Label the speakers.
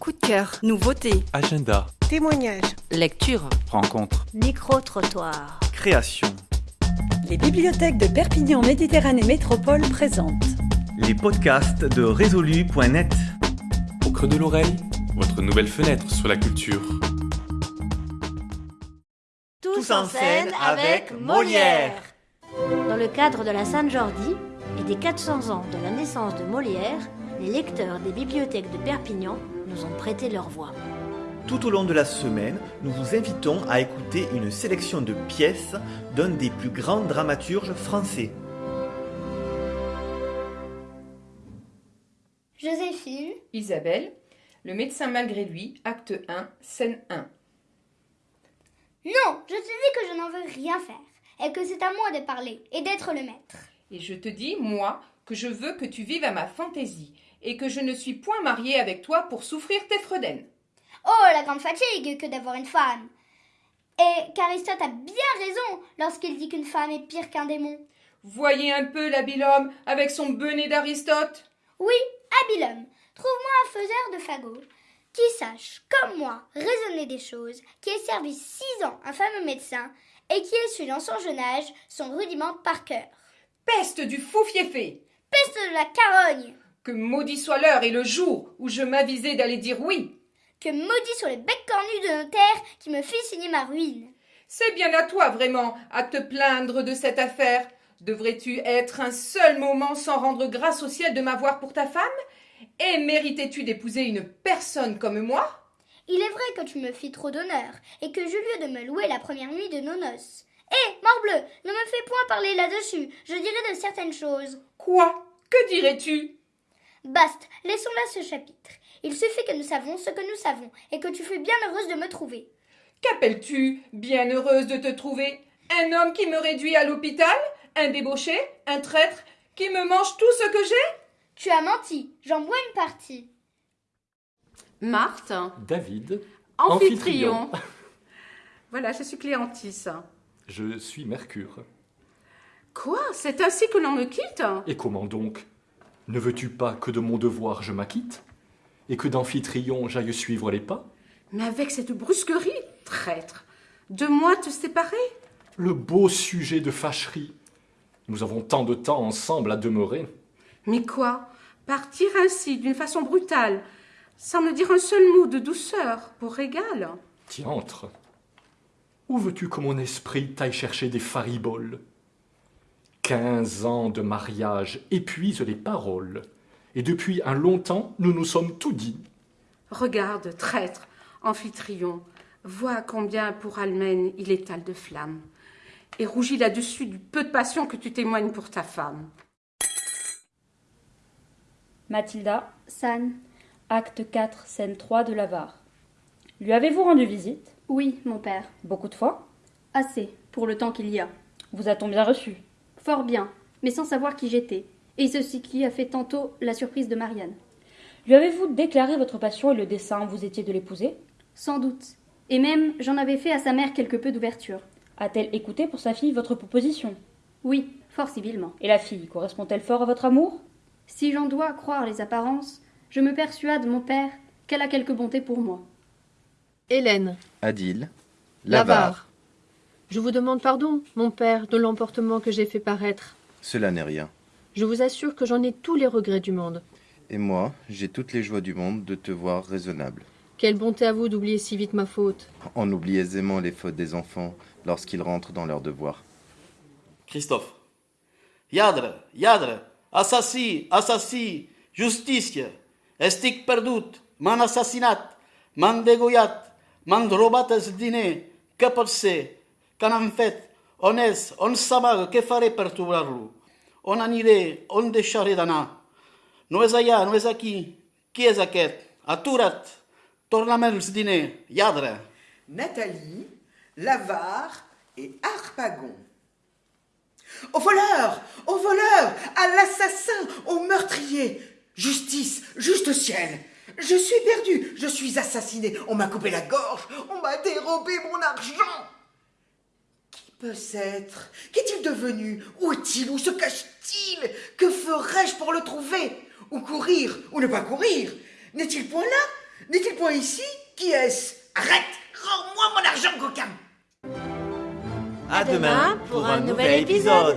Speaker 1: Coup de cœur, nouveauté,
Speaker 2: Agenda,
Speaker 3: Témoignages.
Speaker 1: lecture.
Speaker 2: rencontre,
Speaker 4: Micro-trottoir.
Speaker 2: création.
Speaker 5: Les bibliothèques de Perpignan Méditerranée Métropole présentent
Speaker 6: Les podcasts de résolu.net.
Speaker 2: Au creux de l'oreille, votre nouvelle fenêtre sur la culture.
Speaker 4: Tous, en scène avec Molière. Dans le cadre de la Sainte-Jordi et des 400 ans de la naissance de Molière, les lecteurs des bibliothèques de Perpignan nous ont prêté leur voix.
Speaker 6: Tout au long de la semaine, nous vous invitons à écouter une sélection de pièces d'un des plus grands dramaturges français.
Speaker 7: Joséphine,
Speaker 8: Isabelle, le médecin malgré lui, acte 1, scène 1.
Speaker 7: non, je te dis que je n'en veux rien faire et que c'est à moi de parler et d'être le maître.
Speaker 8: Et je te dis, moi, que je veux que tu vives à ma fantaisie et que je ne suis point mariée avec toi pour souffrir tes fredaines.
Speaker 7: Oh, la grande fatigue que d'avoir une femme. Et qu'Aristote a bien raison lorsqu'il dit qu'une femme est pire qu'un démon.
Speaker 8: Voyez un peu l'habile homme avec son bonnet d'Aristote.
Speaker 7: Oui, habile homme, trouve-moi un faiseur de fagots qui sache, comme moi, raisonner des choses, qui ait servi six ans un fameux médecin et qui ait su dans son jeune âge son rudiment par cœur.
Speaker 8: Peste du fou fiefé
Speaker 7: Peste de la carogne
Speaker 8: Que maudit soit l'heure et le jour où je m'avisai d'aller dire oui.
Speaker 7: Que maudit sur les becs cornus de notaire qui me fit signer ma ruine.
Speaker 8: C'est bien à toi, vraiment, à te plaindre de cette affaire. Devrais-tu être un seul moment sans rendre grâce au ciel de m'avoir pour ta femme? Et méritais-tu d'épouser une personne comme moi?
Speaker 7: Il est vrai que tu me fis trop d'honneur, et que j'eus lieu de me louer la première nuit de nos noces. Hé, morbleu, ne me fais point parler là-dessus, je dirai de certaines choses.
Speaker 8: Quoi? Que dirais-tu?
Speaker 7: Basta, laissons là ce chapitre. Il suffit que nous savons ce que nous savons, et que tu fus bien heureuse de me trouver.
Speaker 8: Qu'appelles-tu bien heureuse de te trouver? Un homme qui me réduit à l'hôpital Un débauché Un traître Qui me mange tout ce que j'ai?
Speaker 7: Tu as menti, j'en bois une partie.
Speaker 9: Marthe,
Speaker 2: David,
Speaker 9: amphitryon. voilà, je suis Cléantis.
Speaker 2: je suis Mercure.
Speaker 9: Quoi? C'est ainsi que l'on me quitte?
Speaker 2: Et comment donc? Ne veux-tu pas que de mon devoir je m'acquitte Et que d'Amphitryon j'aille suivre les pas?
Speaker 9: Mais avec cette brusquerie, traître, de moi te séparer?
Speaker 2: Le beau sujet de fâcherie. Nous avons tant de temps ensemble à demeurer.
Speaker 9: Mais quoi? Partir ainsi, d'une façon brutale, sans me dire un seul mot de douceur, pour régal
Speaker 2: Diantre Où veux-tu que mon esprit t'aille chercher des fariboles? Quinze ans de mariage épuisent les paroles, et depuis un long temps nous nous sommes tout dit.
Speaker 9: Regarde, traître, amphitryon, vois combien pour Almène il étale de flammes, et rougis là-dessus du peu de passion que tu témoignes pour ta femme.
Speaker 10: Mathilda,
Speaker 7: San.
Speaker 10: acte 4, scène 3 de l'avare. Lui avez-vous rendu visite?
Speaker 11: Oui, mon père.
Speaker 10: Beaucoup de fois?
Speaker 11: Assez, pour le temps qu'il y a.
Speaker 10: Vous a-t-on bien reçu?
Speaker 11: Fort bien, mais sans savoir qui j'étais. Et ceci qui a fait tantôt la surprise de Marianne.
Speaker 10: Lui avez-vous déclaré votre passion et le dessein vous étiez de l'épouser
Speaker 11: Sans doute. Et même, j'en avais fait à sa mère quelque peu d'ouverture.
Speaker 10: A-t-elle écouté pour sa fille votre proposition
Speaker 11: Oui, fort civilement.
Speaker 10: Et la fille correspond-elle fort à votre amour
Speaker 11: Si j'en dois croire les apparences, je me persuade, mon père, qu'elle a quelque bonté pour moi.
Speaker 12: Hélène,
Speaker 13: Adil,
Speaker 12: l'avare. Je vous demande pardon, mon père, de l'emportement que j'ai fait paraître.
Speaker 13: Cela n'est rien.
Speaker 12: Je vous assure que j'en ai tous les regrets du monde.
Speaker 13: Et moi, j'ai toutes les joies du monde de te voir raisonnable.
Speaker 12: Quelle bonté à vous d'oublier si vite ma faute.
Speaker 13: On oublie aisément les fautes des enfants lorsqu'ils rentrent dans leurs devoirs.
Speaker 14: Christophe. Iadre, iadre, assassi, assassi, justícia, estic perdut, m'han assassinat, m'han degollat, m'han robat els diners, què pot ser? Què n'han fet? On és? On s'amaga? Què faré per trobar-lo? On aniré? On deixaré d'anar? No és allà, no és aquí. Qui és aquest? Atura't! Torna'm els diners, lladre!
Speaker 15: Nathalie, l'avare et Harpagon. Au voleur Au voleur À l'assassin Au meurtrier Justice Juste ciel Je suis perdu Je suis assassiné On m'a coupé la gorge On m'a dérobé mon argent Qui peut être Qu'est-il devenu? Où est-il? Où se cache-t-il? Que ferais-je pour le trouver? Ou courir Ou ne pas courir? N'est-il point là? N'est-il point ici? Qui est-ce?
Speaker 3: Arrête! Rends-moi mon argent, coquin!
Speaker 6: À demain pour un nouvel épisode.